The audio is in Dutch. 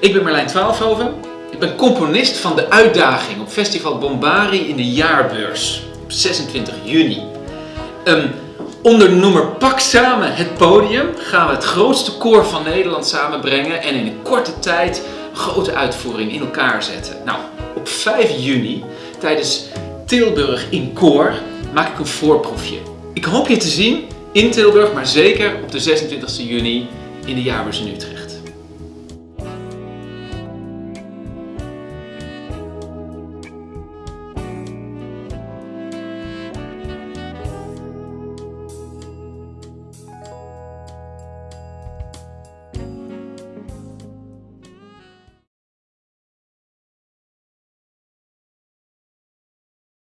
Ik ben Marlijn Twaalfhoven. Ik ben componist van de uitdaging op Festival Bombari in de jaarbeurs op 26 juni. Um, onder de noemer Pak samen het podium gaan we het grootste koor van Nederland samenbrengen en in een korte tijd een grote uitvoering in elkaar zetten. Nou, op 5 juni tijdens Tilburg in Koor maak ik een voorproefje. Ik hoop je te zien in Tilburg, maar zeker op de 26 juni in de jaarbeurs in Utrecht.